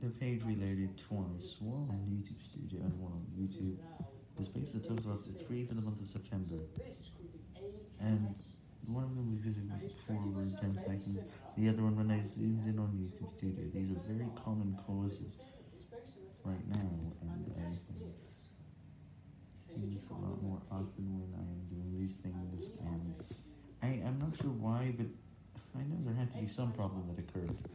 The page reloaded twice, one on YouTube Studio and one on YouTube. This brings the total up to three for the month of September. And one of them was using four over 10 seconds, the other one when I zoomed in on YouTube Studio. These are very common causes right now, and I think it's a lot more often when I am doing these things, and I, I'm not sure why, but I know there had to be some problem that occurred.